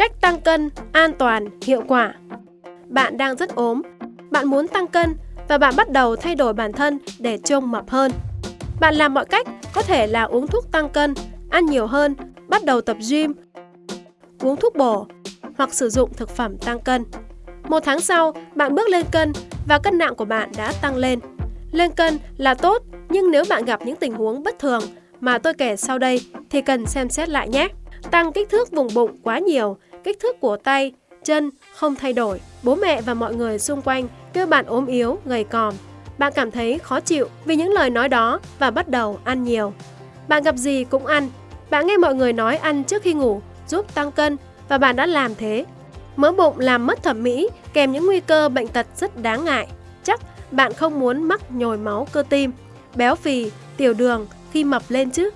Cách tăng cân an toàn, hiệu quả Bạn đang rất ốm, bạn muốn tăng cân và bạn bắt đầu thay đổi bản thân để trông mập hơn. Bạn làm mọi cách, có thể là uống thuốc tăng cân, ăn nhiều hơn, bắt đầu tập gym, uống thuốc bổ hoặc sử dụng thực phẩm tăng cân. Một tháng sau, bạn bước lên cân và cân nặng của bạn đã tăng lên. Lên cân là tốt, nhưng nếu bạn gặp những tình huống bất thường mà tôi kể sau đây thì cần xem xét lại nhé. Tăng kích thước vùng bụng quá nhiều, kích thước của tay, chân không thay đổi. Bố mẹ và mọi người xung quanh kêu bạn ốm yếu, gầy còm. Bạn cảm thấy khó chịu vì những lời nói đó và bắt đầu ăn nhiều. Bạn gặp gì cũng ăn. Bạn nghe mọi người nói ăn trước khi ngủ giúp tăng cân và bạn đã làm thế. Mỡ bụng làm mất thẩm mỹ kèm những nguy cơ bệnh tật rất đáng ngại. Chắc bạn không muốn mắc nhồi máu cơ tim, béo phì, tiểu đường khi mập lên chứ.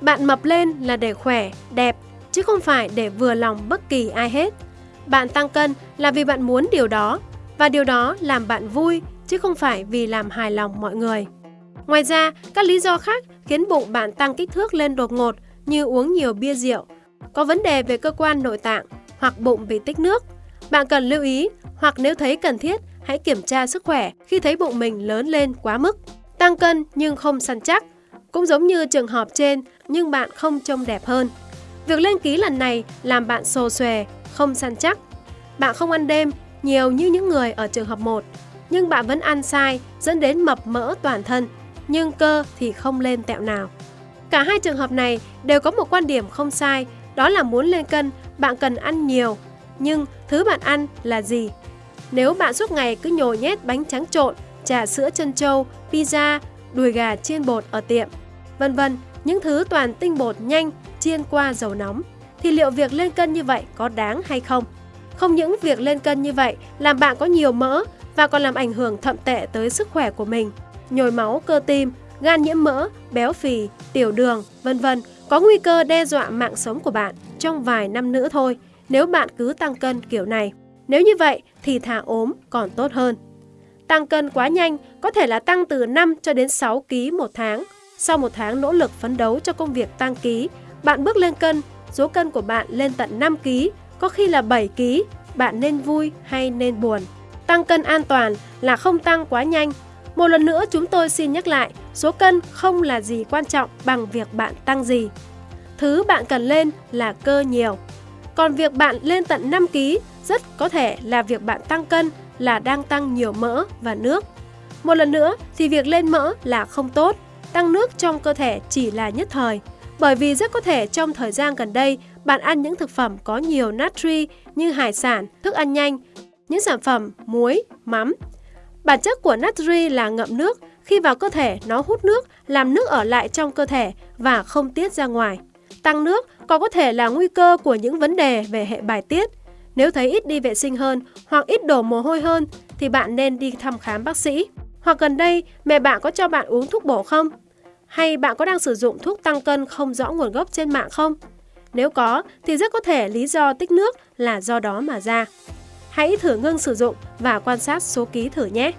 Bạn mập lên là để khỏe, đẹp, chứ không phải để vừa lòng bất kỳ ai hết. Bạn tăng cân là vì bạn muốn điều đó, và điều đó làm bạn vui, chứ không phải vì làm hài lòng mọi người. Ngoài ra, các lý do khác khiến bụng bạn tăng kích thước lên đột ngột như uống nhiều bia rượu, có vấn đề về cơ quan nội tạng hoặc bụng bị tích nước. Bạn cần lưu ý hoặc nếu thấy cần thiết, hãy kiểm tra sức khỏe khi thấy bụng mình lớn lên quá mức. Tăng cân nhưng không săn chắc, cũng giống như trường hợp trên nhưng bạn không trông đẹp hơn. Việc lên ký lần này làm bạn xồ xòe, không săn chắc. Bạn không ăn đêm nhiều như những người ở trường hợp 1, nhưng bạn vẫn ăn sai dẫn đến mập mỡ toàn thân, nhưng cơ thì không lên tẹo nào. Cả hai trường hợp này đều có một quan điểm không sai, đó là muốn lên cân, bạn cần ăn nhiều. Nhưng thứ bạn ăn là gì? Nếu bạn suốt ngày cứ nhồi nhét bánh trắng trộn, trà sữa chân trâu, pizza, đùi gà chiên bột ở tiệm, vân vân, những thứ toàn tinh bột nhanh chiên qua dầu nóng, thì liệu việc lên cân như vậy có đáng hay không? Không những việc lên cân như vậy làm bạn có nhiều mỡ và còn làm ảnh hưởng thậm tệ tới sức khỏe của mình. Nhồi máu cơ tim, gan nhiễm mỡ, béo phì, tiểu đường, vân vân có nguy cơ đe dọa mạng sống của bạn trong vài năm nữa thôi nếu bạn cứ tăng cân kiểu này. Nếu như vậy thì thả ốm còn tốt hơn. Tăng cân quá nhanh có thể là tăng từ 5 cho đến 6 kg một tháng. Sau một tháng nỗ lực phấn đấu cho công việc tăng ký, bạn bước lên cân, số cân của bạn lên tận 5 kg, có khi là 7 kg, bạn nên vui hay nên buồn. Tăng cân an toàn là không tăng quá nhanh. Một lần nữa chúng tôi xin nhắc lại, số cân không là gì quan trọng bằng việc bạn tăng gì. Thứ bạn cần lên là cơ nhiều. Còn việc bạn lên tận 5 kg rất có thể là việc bạn tăng cân là đang tăng nhiều mỡ và nước. Một lần nữa thì việc lên mỡ là không tốt, tăng nước trong cơ thể chỉ là nhất thời. Bởi vì rất có thể trong thời gian gần đây bạn ăn những thực phẩm có nhiều natri như hải sản, thức ăn nhanh, những sản phẩm muối, mắm. Bản chất của natri là ngậm nước, khi vào cơ thể nó hút nước, làm nước ở lại trong cơ thể và không tiết ra ngoài. Tăng nước còn có thể là nguy cơ của những vấn đề về hệ bài tiết. Nếu thấy ít đi vệ sinh hơn hoặc ít đổ mồ hôi hơn thì bạn nên đi thăm khám bác sĩ. Hoặc gần đây, mẹ bạn có cho bạn uống thuốc bổ không? Hay bạn có đang sử dụng thuốc tăng cân không rõ nguồn gốc trên mạng không? Nếu có thì rất có thể lý do tích nước là do đó mà ra. Hãy thử ngưng sử dụng và quan sát số ký thử nhé.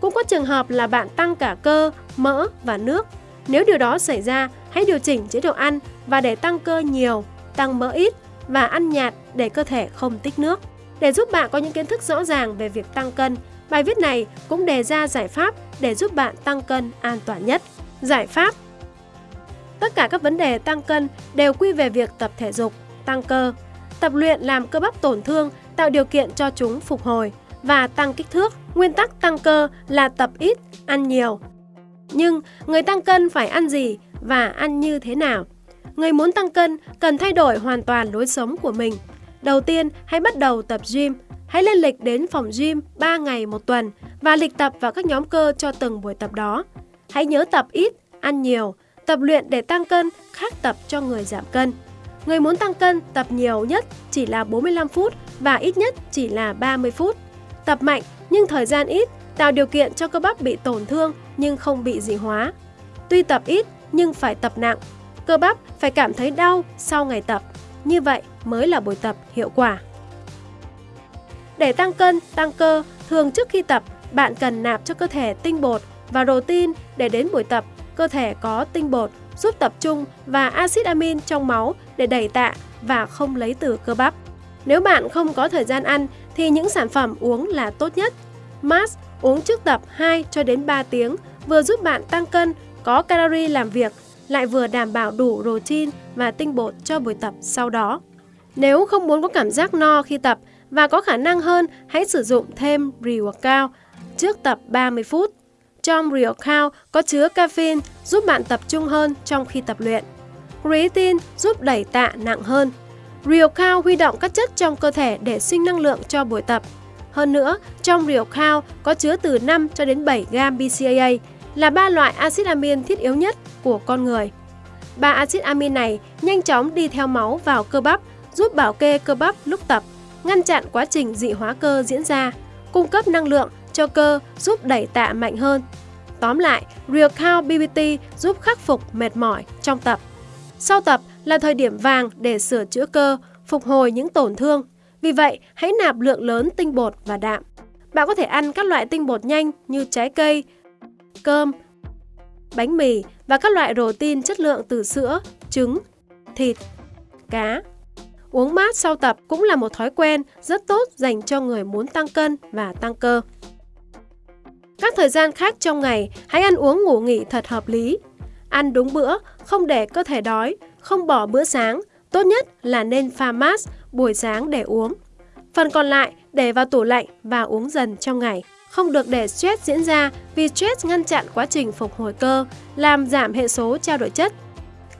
Cũng có trường hợp là bạn tăng cả cơ, mỡ và nước. Nếu điều đó xảy ra, hãy điều chỉnh chế độ ăn và để tăng cơ nhiều, tăng mỡ ít và ăn nhạt để cơ thể không tích nước. Để giúp bạn có những kiến thức rõ ràng về việc tăng cân, bài viết này cũng đề ra giải pháp để giúp bạn tăng cân an toàn nhất. Giải pháp Tất cả các vấn đề tăng cân đều quy về việc tập thể dục, tăng cơ. Tập luyện làm cơ bắp tổn thương, tạo điều kiện cho chúng phục hồi và tăng kích thước. Nguyên tắc tăng cơ là tập ít, ăn nhiều. Nhưng người tăng cân phải ăn gì và ăn như thế nào? Người muốn tăng cân cần thay đổi hoàn toàn lối sống của mình. Đầu tiên, hãy bắt đầu tập gym. Hãy lên lịch đến phòng gym 3 ngày một tuần và lịch tập vào các nhóm cơ cho từng buổi tập đó. Hãy nhớ tập ít, ăn nhiều, tập luyện để tăng cân khác tập cho người giảm cân. Người muốn tăng cân tập nhiều nhất chỉ là 45 phút và ít nhất chỉ là 30 phút. Tập mạnh nhưng thời gian ít tạo điều kiện cho cơ bắp bị tổn thương nhưng không bị dị hóa. Tuy tập ít nhưng phải tập nặng. Cơ bắp phải cảm thấy đau sau ngày tập. Như vậy mới là buổi tập hiệu quả. Để tăng cân, tăng cơ, thường trước khi tập, bạn cần nạp cho cơ thể tinh bột và protein để đến buổi tập, cơ thể có tinh bột giúp tập trung và axit amin trong máu để đẩy tạ và không lấy từ cơ bắp. Nếu bạn không có thời gian ăn thì những sản phẩm uống là tốt nhất. Mars uống trước tập 2 cho đến 3 tiếng vừa giúp bạn tăng cân, có calorie làm việc, lại vừa đảm bảo đủ protein và tinh bột cho buổi tập sau đó. Nếu không muốn có cảm giác no khi tập và có khả năng hơn, hãy sử dụng thêm pre-workout trước tập 30 phút. Trong pre-workout có chứa caffeine giúp bạn tập trung hơn trong khi tập luyện. Creatine giúp đẩy tạ nặng hơn. Pre-workout huy động các chất trong cơ thể để sinh năng lượng cho buổi tập. Hơn nữa, trong pre-workout có chứa từ 5 cho đến 7 gram BCAA là ba loại axit amin thiết yếu nhất của con người. Ba axit amin này nhanh chóng đi theo máu vào cơ bắp, giúp bảo kê cơ bắp lúc tập, ngăn chặn quá trình dị hóa cơ diễn ra, cung cấp năng lượng cho cơ giúp đẩy tạ mạnh hơn. Tóm lại, Real Count BBT giúp khắc phục mệt mỏi trong tập. Sau tập là thời điểm vàng để sửa chữa cơ, phục hồi những tổn thương. Vì vậy, hãy nạp lượng lớn tinh bột và đạm. Bạn có thể ăn các loại tinh bột nhanh như trái cây, cơm, bánh mì và các loại protein chất lượng từ sữa, trứng, thịt, cá. Uống mát sau tập cũng là một thói quen rất tốt dành cho người muốn tăng cân và tăng cơ. Các thời gian khác trong ngày, hãy ăn uống ngủ nghỉ thật hợp lý. Ăn đúng bữa, không để cơ thể đói, không bỏ bữa sáng. Tốt nhất là nên pha mát buổi sáng để uống. Phần còn lại để vào tủ lạnh và uống dần trong ngày. Không được để stress diễn ra vì stress ngăn chặn quá trình phục hồi cơ, làm giảm hệ số trao đổi chất.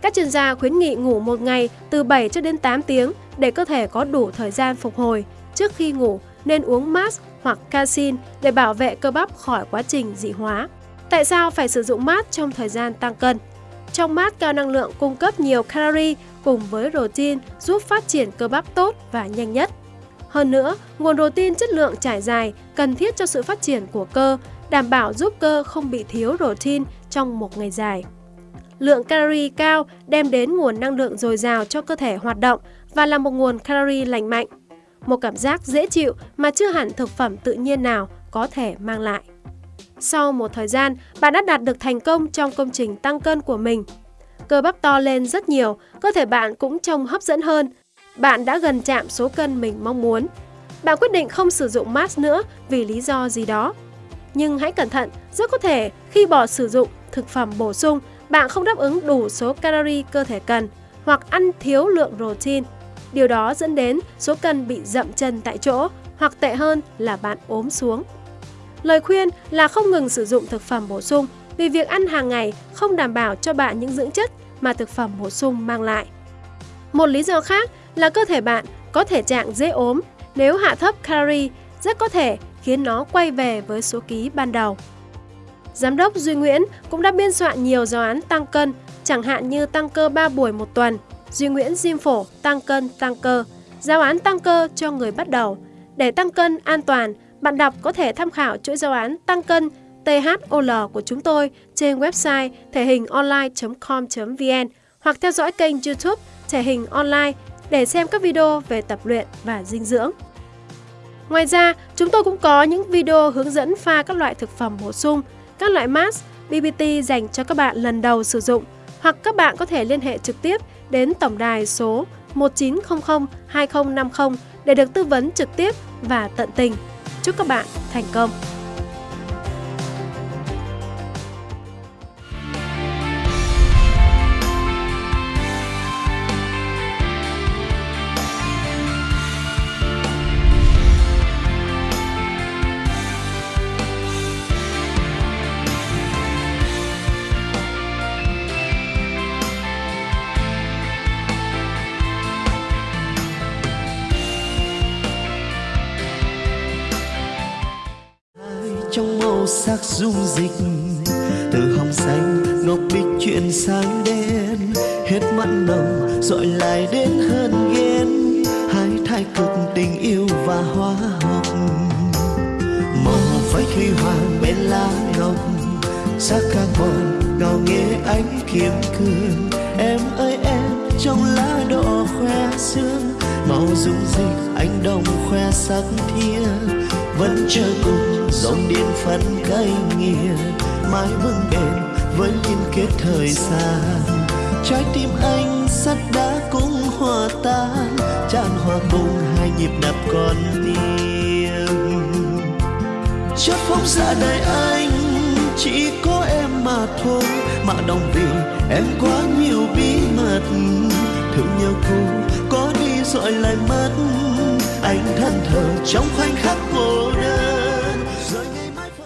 Các chuyên gia khuyến nghị ngủ một ngày từ 7 cho đến 8 tiếng để cơ thể có đủ thời gian phục hồi. Trước khi ngủ nên uống mát hoặc casein để bảo vệ cơ bắp khỏi quá trình dị hóa. Tại sao phải sử dụng mát trong thời gian tăng cân? Trong mát cao năng lượng cung cấp nhiều calorie cùng với protein giúp phát triển cơ bắp tốt và nhanh nhất. Hơn nữa, nguồn protein chất lượng trải dài cần thiết cho sự phát triển của cơ, đảm bảo giúp cơ không bị thiếu protein trong một ngày dài. Lượng calorie cao đem đến nguồn năng lượng dồi dào cho cơ thể hoạt động và là một nguồn calorie lành mạnh. Một cảm giác dễ chịu mà chưa hẳn thực phẩm tự nhiên nào có thể mang lại. Sau một thời gian, bạn đã đạt được thành công trong công trình tăng cân của mình. Cơ bắp to lên rất nhiều, cơ thể bạn cũng trông hấp dẫn hơn. Bạn đã gần chạm số cân mình mong muốn. Bạn quyết định không sử dụng mask nữa vì lý do gì đó. Nhưng hãy cẩn thận, rất có thể khi bỏ sử dụng thực phẩm bổ sung, bạn không đáp ứng đủ số calorie cơ thể cần hoặc ăn thiếu lượng protein. Điều đó dẫn đến số cân bị dậm chân tại chỗ hoặc tệ hơn là bạn ốm xuống. Lời khuyên là không ngừng sử dụng thực phẩm bổ sung vì việc ăn hàng ngày không đảm bảo cho bạn những dưỡng chất mà thực phẩm bổ sung mang lại. Một lý do khác là cơ thể bạn có thể trạng dễ ốm nếu hạ thấp calorie rất có thể khiến nó quay về với số ký ban đầu. Giám đốc Duy Nguyễn cũng đã biên soạn nhiều giáo án tăng cân, chẳng hạn như tăng cơ 3 buổi một tuần, Duy Nguyễn Diêm Phổ tăng cân tăng cơ, giáo án tăng cơ cho người bắt đầu. Để tăng cân an toàn, bạn đọc có thể tham khảo chuỗi giáo án tăng cân THOL của chúng tôi trên website thể hình online.com.vn hoặc theo dõi kênh YouTube thể hình online để xem các video về tập luyện và dinh dưỡng. Ngoài ra, chúng tôi cũng có những video hướng dẫn pha các loại thực phẩm bổ sung, các loại mask, BBT dành cho các bạn lần đầu sử dụng hoặc các bạn có thể liên hệ trực tiếp đến tổng đài số 1900 2050 để được tư vấn trực tiếp và tận tình. Chúc các bạn thành công! Sắc dung dịch. Từ hồng xanh, ngọc bích chuyển sang đen. Hết mặn nồng dội lại đến hơn ghen. Hai thái cực tình yêu và hóa học màu phách huy hoàng bên lá ngọc sắc carbon ngào nghe ánh kiếm cương. Em ơi, em trong lá đỏ khoe sương. Màu dung dịch anh đồng khoe sắc thia vẫn chờ cùng dòng điện phân cây nghiêng. Mãi vững bền với liên kết thời gian. Trái tim anh sắt đá cũng hòa tan, tràn hòa cùng hai nhịp đập con tim chót phóng ra đời anh, chỉ có em mà thôi. Mà đồng vì em quá nhiều bí mật thương nhau cùng có đi rồi lại mất anh thân thờ trong khoảnh khắc cô đơn.